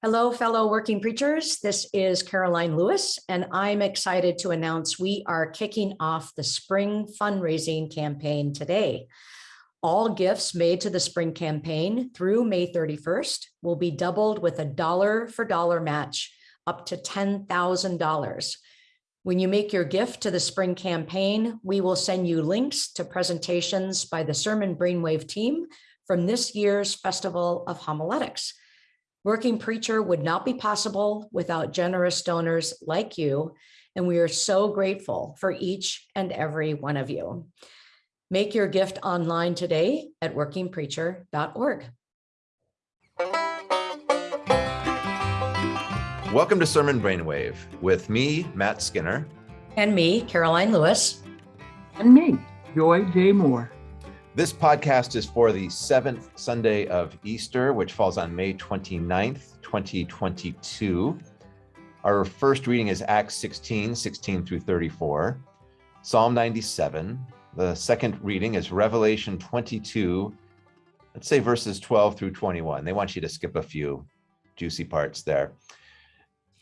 Hello, fellow working preachers. This is Caroline Lewis, and I'm excited to announce we are kicking off the spring fundraising campaign today. All gifts made to the spring campaign through May 31st will be doubled with a dollar for dollar match up to $10,000. When you make your gift to the spring campaign, we will send you links to presentations by the Sermon Brainwave team from this year's Festival of Homiletics. Working Preacher would not be possible without generous donors like you, and we are so grateful for each and every one of you. Make your gift online today at workingpreacher.org. Welcome to Sermon Brainwave with me, Matt Skinner. And me, Caroline Lewis. And me, Joy J. Moore. This podcast is for the seventh Sunday of Easter, which falls on May 29th, 2022. Our first reading is Acts 16, 16 through 34, Psalm 97. The second reading is Revelation 22, let's say verses 12 through 21. They want you to skip a few juicy parts there,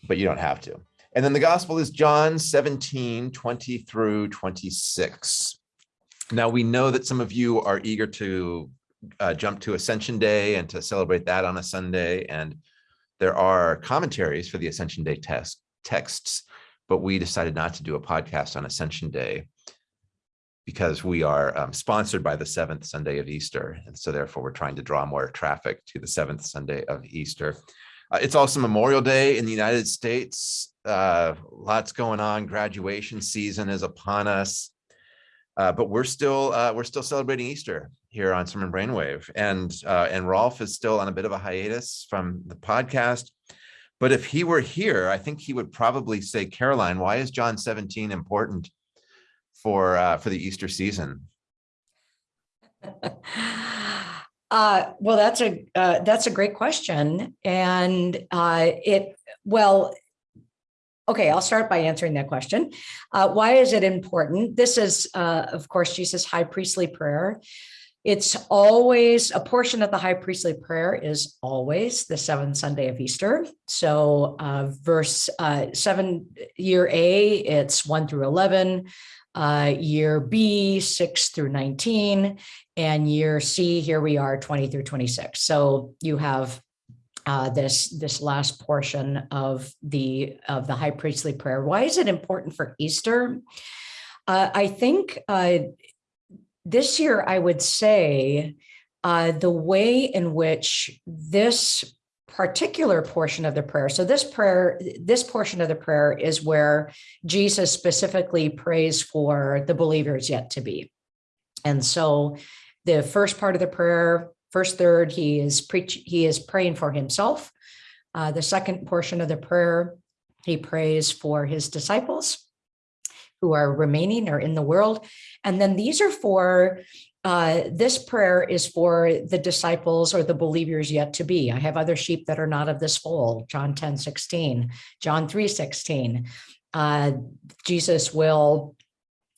but you don't have to. And then the gospel is John 17, 20 through 26. Now we know that some of you are eager to uh, jump to Ascension Day and to celebrate that on a Sunday. And there are commentaries for the Ascension Day test, texts, but we decided not to do a podcast on Ascension Day because we are um, sponsored by the seventh Sunday of Easter. And so therefore we're trying to draw more traffic to the seventh Sunday of Easter. Uh, it's also Memorial Day in the United States. Uh, lots going on. Graduation season is upon us. Uh, but we're still uh, we're still celebrating Easter here on Sermon Brainwave, and uh, and Rolf is still on a bit of a hiatus from the podcast. But if he were here, I think he would probably say, Caroline, why is John 17 important for uh, for the Easter season? Uh, well, that's a uh, that's a great question, and it well, Okay, I'll start by answering that question. Uh, why is it important? This is, uh, of course, Jesus' high priestly prayer. It's always a portion of the high priestly prayer is always the seventh Sunday of Easter. So, uh, verse uh, seven, year A, it's one through 11, uh, year B, six through 19, and year C, here we are, 20 through 26. So, you have uh, this this last portion of the of the high priestly prayer. Why is it important for Easter? Uh, I think uh, this year I would say uh, the way in which this particular portion of the prayer. So this prayer, this portion of the prayer is where Jesus specifically prays for the believers yet to be. And so the first part of the prayer First third, he is preach, he is praying for himself. Uh, the second portion of the prayer, he prays for his disciples who are remaining or in the world. And then these are for, uh, this prayer is for the disciples or the believers yet to be. I have other sheep that are not of this fold, John 10, 16, John 3, 16. Uh, Jesus will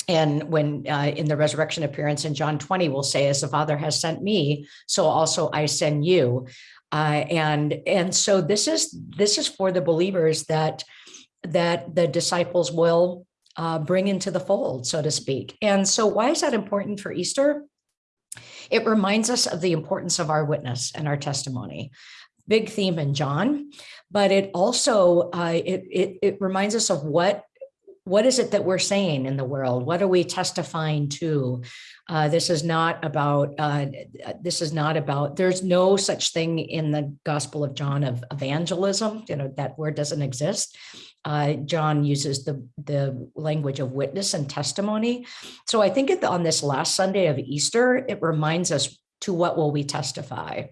and when uh, in the resurrection appearance in John 20 will say, as the Father has sent me, so also I send you. Uh, and and so this is this is for the believers that that the disciples will uh, bring into the fold, so to speak. And so why is that important for Easter? It reminds us of the importance of our witness and our testimony big theme in John, but it also uh, it, it, it reminds us of what what is it that we're saying in the world? What are we testifying to? Uh, this is not about, uh, this is not about, there's no such thing in the Gospel of John of evangelism, you know, that word doesn't exist. Uh, John uses the, the language of witness and testimony. So I think on this last Sunday of Easter, it reminds us to what will we testify?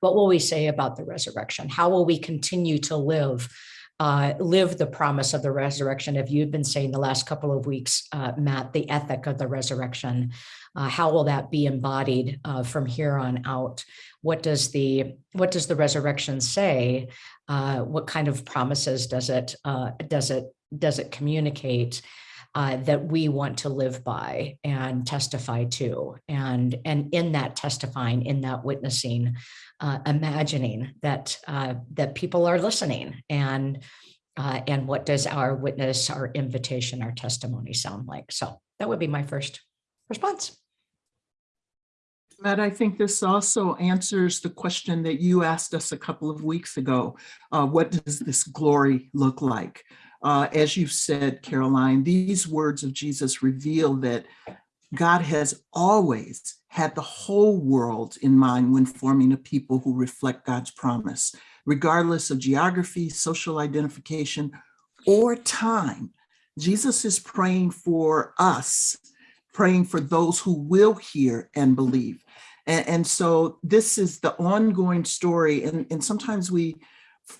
What will we say about the resurrection? How will we continue to live uh, live the promise of the resurrection. If you've been saying the last couple of weeks, uh, Matt, the ethic of the resurrection, uh, how will that be embodied uh, from here on out? What does the what does the resurrection say? Uh, what kind of promises does it uh, does it does it communicate? Uh, that we want to live by and testify to. And, and in that testifying, in that witnessing, uh, imagining that, uh, that people are listening and, uh, and what does our witness, our invitation, our testimony sound like? So that would be my first response. Matt, I think this also answers the question that you asked us a couple of weeks ago. Uh, what does this glory look like? Uh, as you've said, Caroline, these words of Jesus reveal that God has always had the whole world in mind when forming a people who reflect God's promise, regardless of geography, social identification, or time. Jesus is praying for us, praying for those who will hear and believe. And, and so this is the ongoing story. And, and sometimes we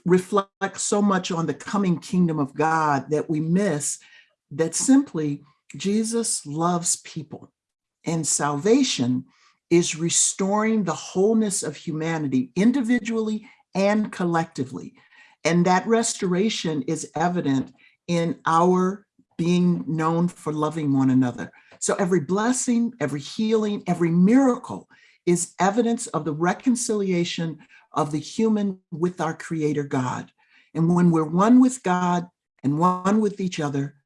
reflect so much on the coming kingdom of God that we miss that simply Jesus loves people and salvation is restoring the wholeness of humanity individually and collectively. And that restoration is evident in our being known for loving one another. So every blessing, every healing, every miracle is evidence of the reconciliation of the human with our creator God. And when we're one with God and one with each other,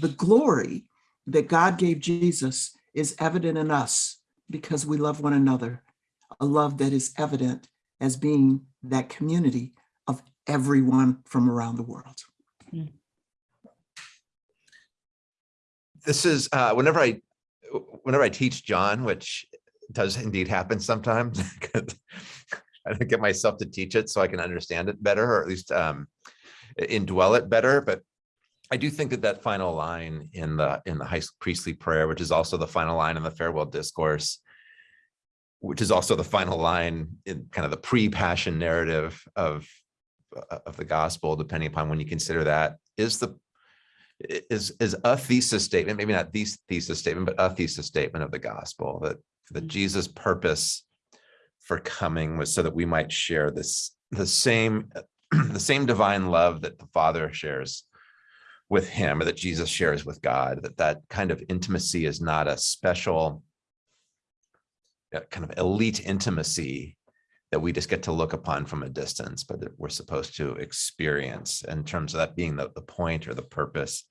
the glory that God gave Jesus is evident in us because we love one another, a love that is evident as being that community of everyone from around the world. This is, uh, whenever I, whenever I teach John, which does indeed happen sometimes, I don't get myself to teach it so I can understand it better, or at least um, indwell it better. But I do think that that final line in the in the high priestly prayer, which is also the final line in the farewell discourse, which is also the final line in kind of the pre-passion narrative of of the gospel, depending upon when you consider that, is the is is a thesis statement, maybe not the thesis statement, but a thesis statement of the gospel that that Mm. Jesus' purpose for coming was so that we might share this the same the same divine love that the Father shares with him or that Jesus shares with God, that that kind of intimacy is not a special uh, kind of elite intimacy that we just get to look upon from a distance, but that we're supposed to experience in terms of that being the, the point or the purpose.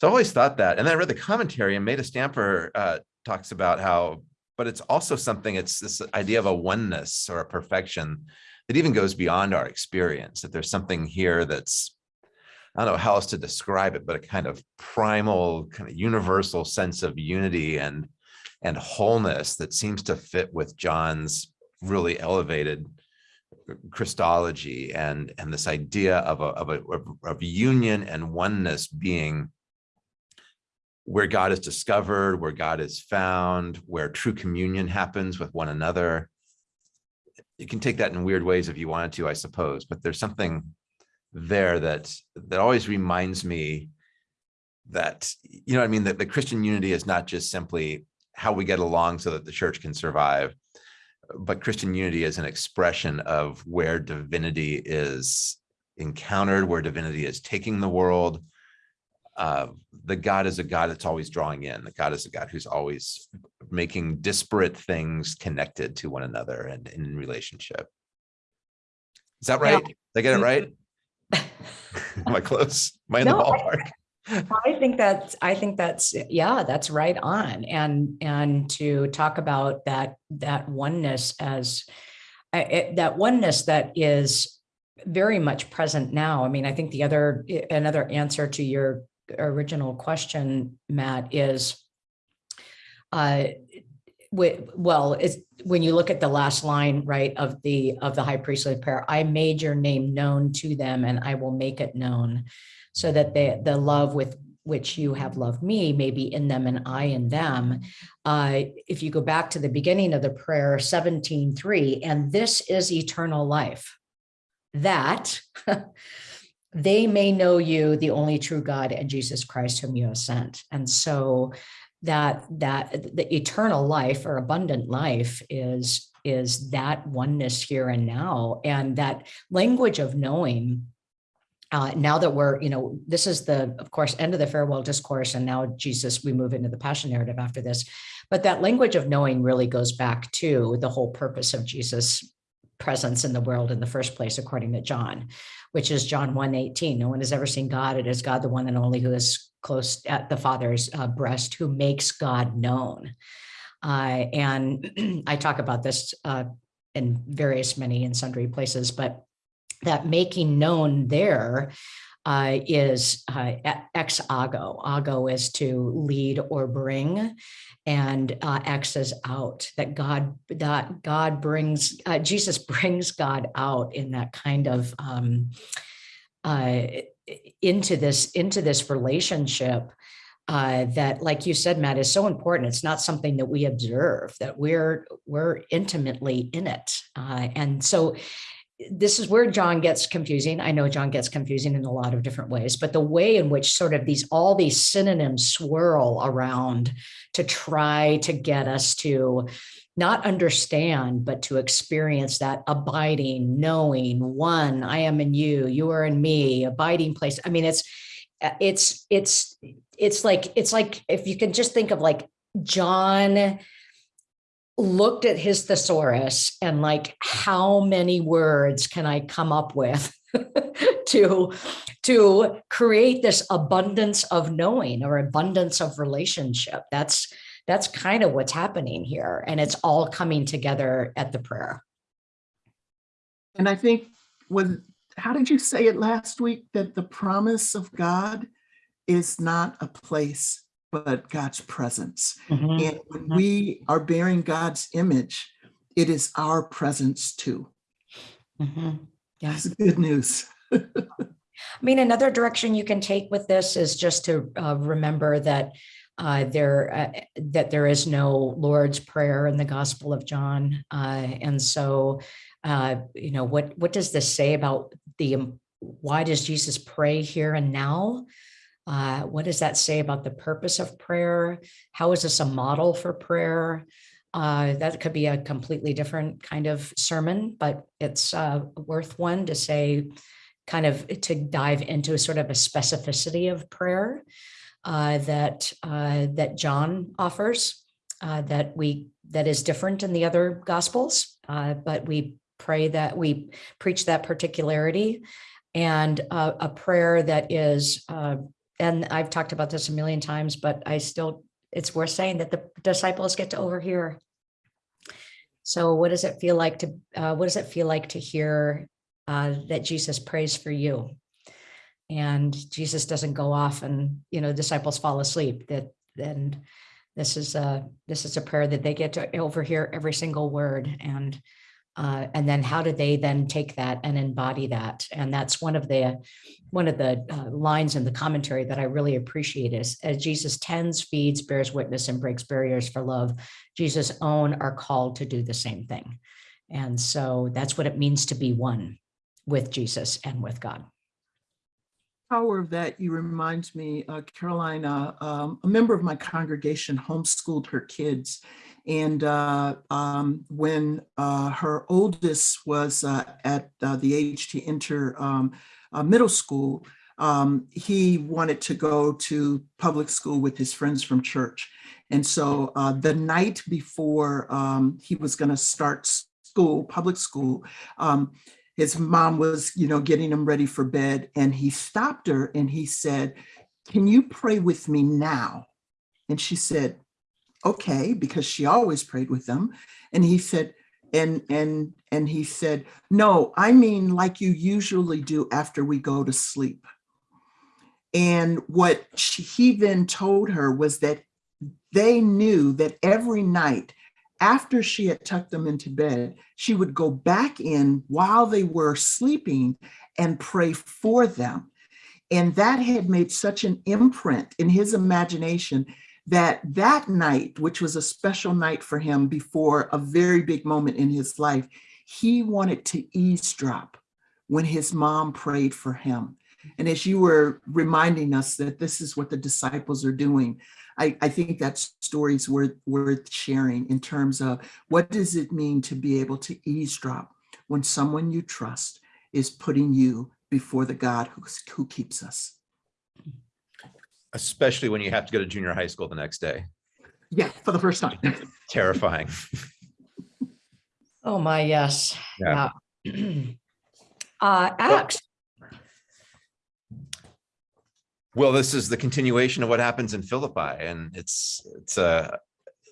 So I always thought that. And then I read the commentary and Meda Stamper uh, talks about how, but it's also something, it's this idea of a oneness or a perfection that even goes beyond our experience, that there's something here that's, I don't know how else to describe it, but a kind of primal, kind of universal sense of unity and and wholeness that seems to fit with John's really elevated Christology and and this idea of a of a of union and oneness being where God is discovered, where God is found, where true communion happens with one another. You can take that in weird ways if you wanted to, I suppose, but there's something there that that always reminds me that you know what I mean that the Christian unity is not just simply how we get along so that the church can survive but Christian unity is an expression of where divinity is encountered, where divinity is taking the world. Uh, the God is a God that's always drawing in. The God is a God who's always making disparate things connected to one another and in relationship. Is that Yeah. right? Did I get it right? Am I close? Am I in the No, I- ballpark? I think that's, I think that's, yeah, that's right on. And, and to talk about that, that oneness as, it- that oneness that is very much present now. I mean, I think the other, another answer to your original question, Matt, is uh, well, it's, when you look at the last line, right, of the, of the high priestly prayer, I made your name known to them and I will make it known so that the, the love with which you have loved me may be in them and I in them. Uh, if you go back to the beginning of the prayer, 17.3, and this is eternal life, that they may know you, the only true God and Jesus Christ whom you have sent. And so that, that the eternal life or abundant life is, is that oneness here and now. And that language of knowing uh, now that we're, you know, this is the, of course, end of the farewell discourse, and now Jesus, we move into the passion narrative after this. But that language of knowing really goes back to the whole purpose of Jesus' presence in the world in the first place, according to John, which is John 1 18. No one has ever seen God. It is God, the one and only, who is close at the Father's uh, breast, who makes God known. Uh, and I talk about this uh, in various, many and sundry places, but that making known there uh, is uh, ex ago. Ago is to lead or bring, and uh, ex is out. That God, that God brings, uh, Jesus brings God out in that kind of um, uh, into this into this relationship. Uh, that, like you said, Matt, is so important. It's not something that we observe; that we're we're intimately in it, uh, and so this is where John gets confusing. I know John gets confusing in a lot of different ways, but the way in which sort of these all these synonyms swirl around to try to get us to not understand, but to experience that abiding, knowing, one, I am in you, you are in me, abiding place. I mean, it's it's it's it's like it's like if you can just think of like John looked at his thesaurus and like how many words can I come up with to to create this abundance of knowing or abundance of relationship that's that's kind of what's happening here and it's all coming together at the prayer And I think when, how did you say it last week? That the promise of God is not a place, but God's presence. Mhm. And when we are bearing God's image, it is our presence too. Mhm. That's good news. I mean, another direction you can take with this is just to uh, remember that uh, there uh, that there is no Lord's prayer in the Gospel of John, uh, and so uh, you know what what does this say about the why does Jesus pray here and now? Uh, what does that say about the purpose of prayer? How is this a model for prayer? Uh, that could be a completely different kind of sermon, but it's uh, worth one to say kind of to dive into sort of a specificity of prayer uh, that uh, that John offers uh, that we that is different in the other gospels, but we pray that we preach that particularity and uh, a prayer that is uh, and I've talked about this a million times, but I still it's worth saying that the disciples get to overhear. So what does it feel like to uh, what does it feel like to hear uh, that Jesus prays for you. And Jesus doesn't go off and, you know, disciples fall asleep that then this is a this is a prayer that they get to overhear every single word and uh, and then how do they then take that and embody that and that's one of the one of the uh, lines in the commentary that i really appreciate is as jesus tends feeds bears witness and breaks barriers for love jesus own are called to do the same thing and so that's what it means to be one with Jesus and with God. Power of that, you reminds me, uh, Caroline, uh, um, a member of my congregation homeschooled her kids. And uh, um, when uh, her oldest was uh, at uh, the age to enter um, uh, middle school, um, he wanted to go to public school with his friends from church. And so uh, the night before um, he was going to start school, public school, um, his mom was, you know, getting him ready for bed and he stopped her and he said, can you pray with me now? And she said, okay, because she always prayed with them. And he said, and, and, and he said, no, I mean, like you usually do after we go to sleep. And what she, he then told her was that they knew that every night after she had tucked them into bed, she would go back in while they were sleeping and pray for them. And that had made such an imprint in his imagination that that night, which was a special night for him before a very big moment in his life, he wanted to eavesdrop when his mom prayed for him. And as you were reminding us that this is what the disciples are doing, I, I think that story's worth, worth sharing in terms of what does it mean to be able to eavesdrop when someone you trust is putting you before the God who, who keeps us. Especially when you have to go to junior high school the next day. Yeah, for the first time. Terrifying. Oh, my, yes. Yeah. Yeah. Uh, Acts, Well, this is the continuation of what happens in Philippi and it's, it's a,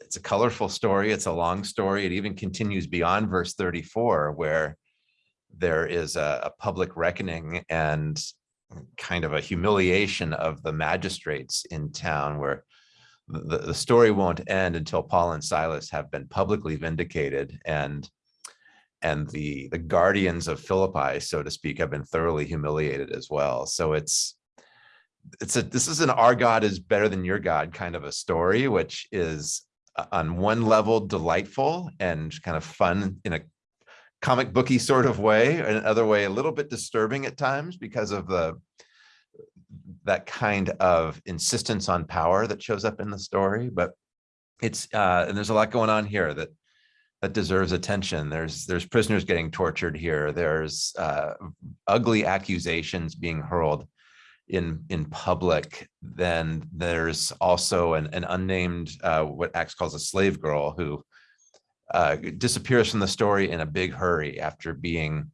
it's a colorful story. It's a long story. It even continues beyond verse 34 where there is a, a public reckoning and kind of a humiliation of the magistrates in town where the, the story won't end until Paul and Silas have been publicly vindicated and and the the guardians of Philippi, so to speak, have been thoroughly humiliated as well. So it's it's a this is an our God is better than your God kind of a story, which is uh, on one level delightful and kind of fun in a comic booky sort of way, another way a little bit disturbing at times because of the that kind of insistence on power that shows up in the story. But it's uh, and there's a lot going on here that that deserves attention. There's there's prisoners getting tortured here. There's uh, ugly accusations being hurled in in public. Then there's also an, an unnamed uh, what Acts calls a slave girl who uh, disappears from the story in a big hurry after being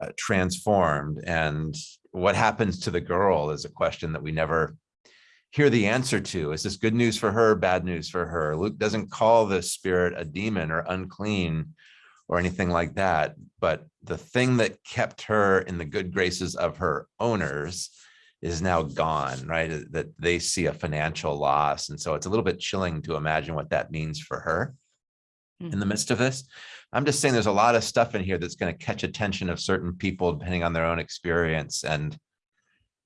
uh, transformed. And what happens to the girl is a question that we never hear the answer to. Is this good news for her, bad news for her? Luke doesn't call this spirit a demon or unclean or anything like that. But the thing that kept her in the good graces of her owners is now gone, right? That they see a financial loss. And so it's a little bit chilling to imagine what that means for her in the midst of this. I'm just saying there's a lot of stuff in here that's going to catch attention of certain people depending on their own experience. And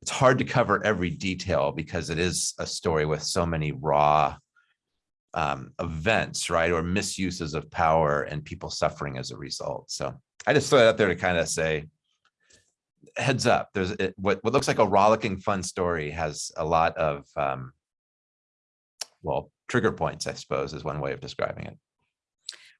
it's hard to cover every detail because it is a story with so many raw um, events, right? Or misuses of power and people suffering as a result. So I just throw it out there to kind of say, heads up, there's it, what, what looks like a rollicking fun story has a lot of, um, well, trigger points, I suppose, is one way of describing it.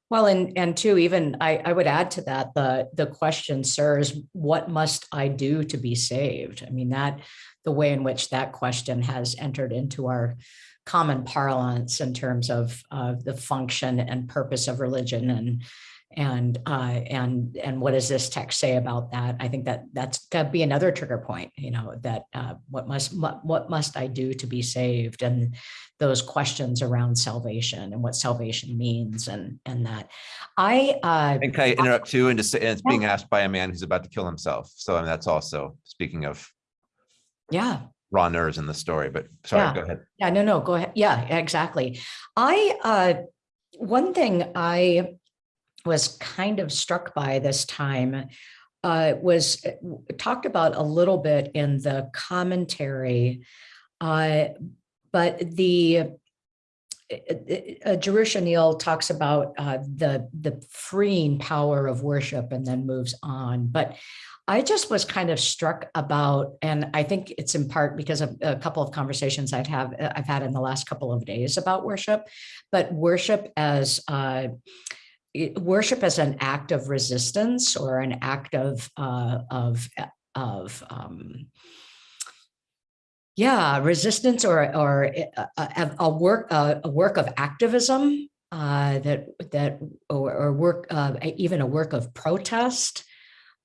Well, and, and two, even I, I would add to that, the, the question, sir, is what must I do to be saved? I mean, that, the way in which that question has entered into our common parlance in terms of, uh, the function and purpose of religion and, and, uh, and, and what does this text say about that? I think that that's to be another trigger point, you know, that, uh, what must, what, what must I do to be saved? And those questions around salvation and what salvation means and, and that. I, uh, And can I interrupt too? And just and it's being asked by a man who's about to kill himself. So I mean, that's also speaking of yeah, raw nerves in the story, but sorry, Yeah. go ahead. yeah, no, no, go ahead. Yeah, exactly. I, uh, one thing I was kind of struck by this time uh, was uh, talked about a little bit in the commentary. Uh, but the uh, Jerusha Neal talks about uh, the the freeing power of worship and then moves on. But I just was kind of struck about, and I think it's in part because of a couple of conversations I've have I've had in the last couple of days about worship, but worship as uh, worship as an act of resistance or an act of uh, of of um, yeah resistance or or a, a, a work a, a work of activism uh, that that or, or work uh, even a work of protest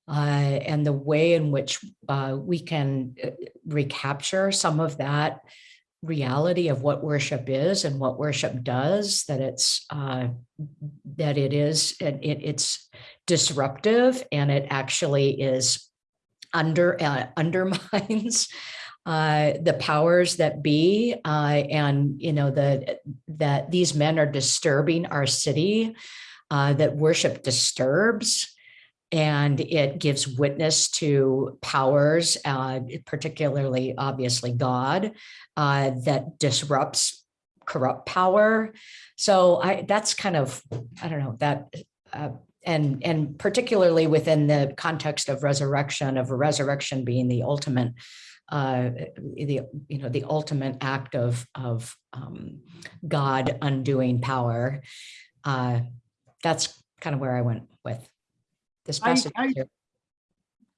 uh, and the way in which uh, we can uh, recapture some of that reality of what worship is and what worship does that it's uh, that it is it, it- it's disruptive and it actually is under uh, undermines uh, the powers that be uh, and you know the that these men are disturbing our city uh, that worship disturbs and it gives witness to powers uh, particularly obviously god uh, that disrupts corrupt power. So i that's kind of i don't know that uh, and and particularly within the context of resurrection of resurrection being the ultimate uh the you know the ultimate act of of um god undoing power uh that's kind of where i went with this I- I-.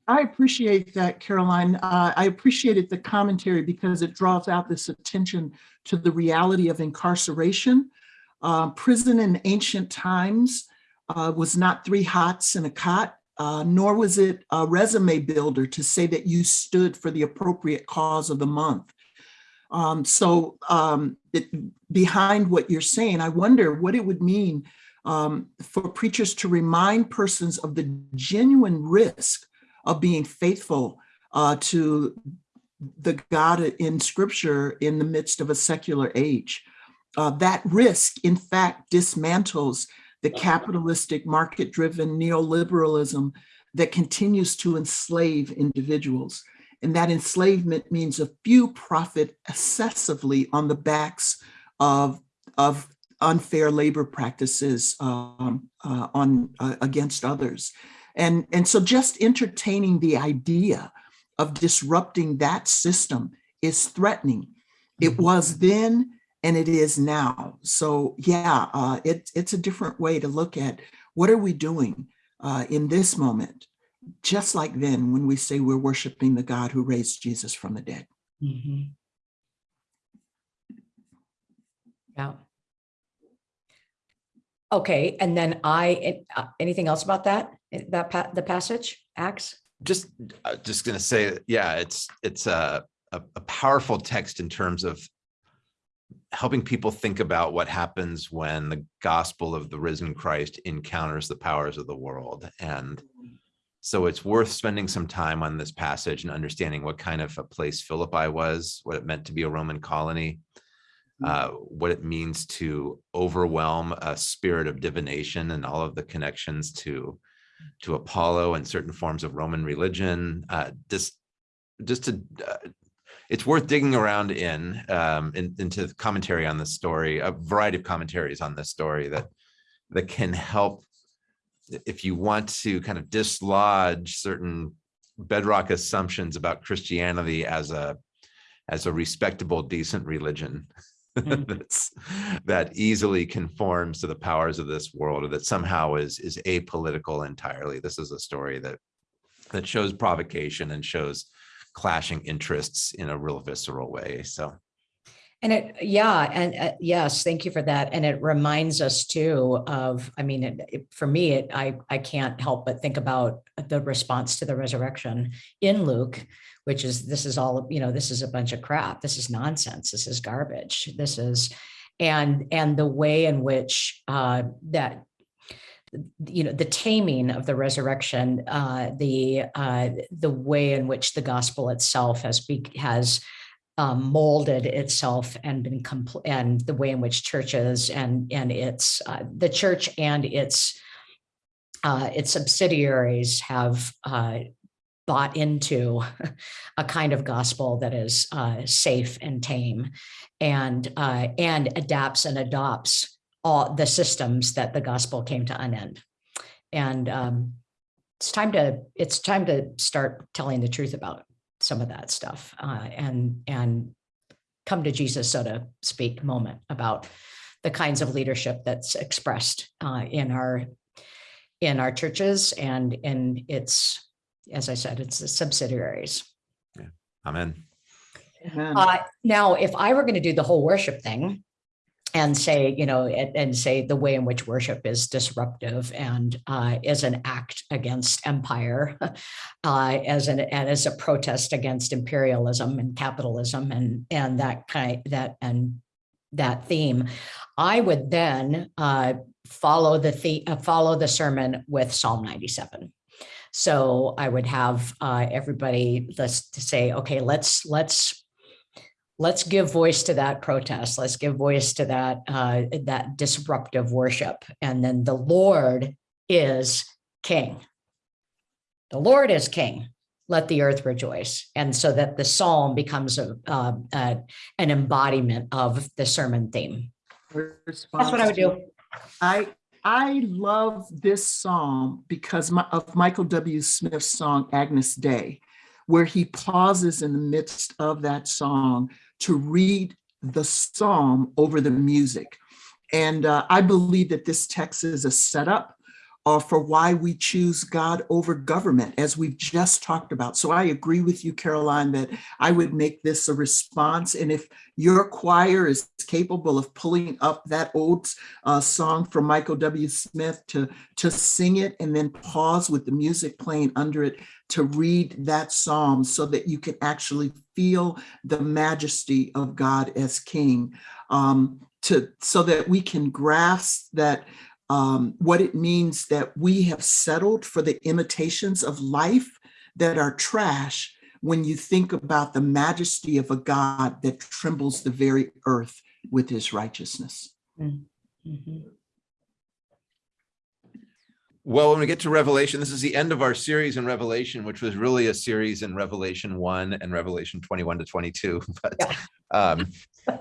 I appreciate that, Caroline. Uh, I appreciated the commentary because it draws out this attention to the reality of incarceration. Uh, prison in ancient times uh, was not three hots and a cot, uh, nor was it a resume builder to say that you stood for the appropriate cause of the month. Um, so um, it, behind what you're saying, I wonder what it would mean um, for preachers to remind persons of the genuine risk of being faithful uh, to the God in scripture in the midst of a secular age. Uh, that risk, in fact, dismantles the capitalistic market-driven neoliberalism that continues to enslave individuals. And that enslavement means a few profit excessively on the backs of, of unfair labor practices um, uh, on uh, against others. And, and so just entertaining the idea of disrupting that system is threatening. It Mm-hmm. was then and it is now. So yeah, uh, it, it's a different way to look at what are we doing uh, in this moment, just like then when we say we're worshiping the God who raised Jesus from the dead. Mhm. Yeah. Okay, and then I, uh, anything else about that, Eh, that, pa- the passage, Acts? Just, uh, just gonna say, yeah, it's, it's a, a, a powerful text in terms of helping people think about what happens when the gospel of the risen Christ encounters the powers of the world. And so it's worth spending some time on this passage and understanding what kind of a place Philippi was, what it meant to be a Roman colony, uh, what it means to overwhelm a spirit of divination and all of the connections to to Apollo and certain forms of Roman religion. Uh, just just to uh, it's worth digging around in, um, in into the commentary on this story, a variety of commentaries on this story that that can help if you want to kind of dislodge certain bedrock assumptions about Christianity as a as a respectable, decent religion Mm. Mm-hmm. that's that easily conforms to the powers of this world or that somehow is is apolitical entirely. This is a story that that shows provocation and shows clashing interests in a real visceral way. So And it, yeah, and uh, yes, thank you for that. And it reminds us too of, I mean, it- it- for me, it, I, I can't help but think about the response to the resurrection in Luke, which is, this is all, you know, this is a bunch of crap. This is nonsense. This is garbage. This is, and, and the way in which uh, that you know the taming of the resurrection uh the uh the way in which the gospel itself has be has um, molded itself and been compl- and the way in which churches and and its uh, the church and its uh, its subsidiaries have uh, bought into a kind of gospel that is uh, safe and tame and uh, and adapts and adopts all the systems that the gospel came to unend. And um, it's time to it's time to start telling the truth about some of that stuff uh, and and come to Jesus, so to speak, moment about the kinds of leadership that's expressed uh, in our in our churches and in its, as I said, it's the subsidiaries. amen. Amen. Uh, now, if I were going to do the whole worship thing and say, you know, and, and say the way in which worship is disruptive and uh, is an act against empire, uh, as an and as a protest against imperialism and capitalism and and that kind that and that theme, I would then uh, follow the, the uh, follow the sermon with Psalm 97. So I would have uh, everybody let's say, okay, let's let's let's give voice to that protest. Let's give voice to that uh, that disruptive worship. And then the Lord is King. The Lord is King. Let the earth rejoice. And so that the psalm becomes a, uh, uh, an embodiment of the sermon theme. That's what I would do. I I love this psalm because my, of Michael W. Smith's song Agnus Dei, where he pauses in the midst of that song to read the psalm over the music. And uh, I believe that this text is a setup uh, for why we choose God over government, as we've just talked about. So I agree with you, Caroline, that I would make this a response. And if your choir is capable of pulling up that old uh, song from Michael W. Smith to, to sing it and then pause with the music playing under it to read that psalm so that you can actually feel the majesty of God as King, um, to so that we can grasp that um, what it means that we have settled for the imitations of life that are trash when you think about the majesty of a God that trembles the very earth with his righteousness. Mhm. Well, when we get to Revelation, this is the end of our series in Revelation, which was really a series in Revelation 1 and Revelation 21 to 22. But Yeah. um,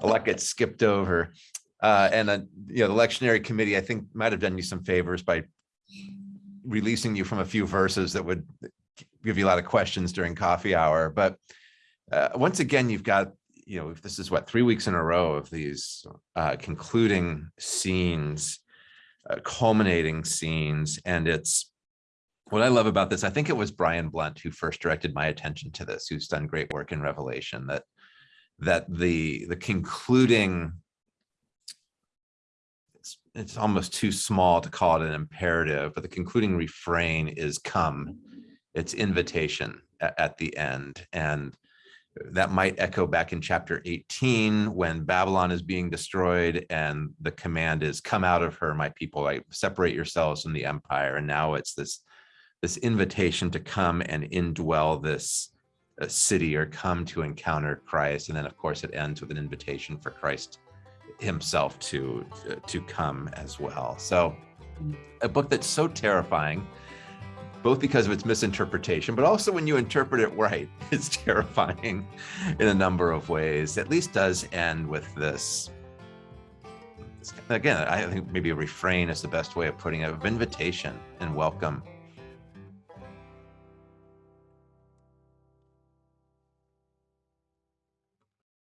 a lot gets skipped over. Uh, and, uh, you know, the lectionary committee, I think, might have done you some favors by releasing you from a few verses that would give you a lot of questions during coffee hour. But uh, once again, you've got, you know, this is what, three weeks in a row of these uh, concluding scenes uh, culminating scenes. And it's what I love about this. I think it was Brian Blount who first directed my attention to this, who's done great work in Revelation. That that the the concluding it's, almost too small to call it an imperative, but the concluding refrain is come. It's invitation at, at the end. And that might echo back in chapter 18 when Babylon is being destroyed and the command is come out of her, my people, like separate yourselves from the empire. And now it's this, this invitation to come and indwell this uh, city or come to encounter Christ. And then of course it ends with an invitation for Christ himself to, uh, to come as well. So a book that's so terrifying both because of its misinterpretation, but also when you interpret it right, it's terrifying in a number of ways. At least does end with this. Again, I think maybe a refrain is the best way of putting it, of invitation and welcome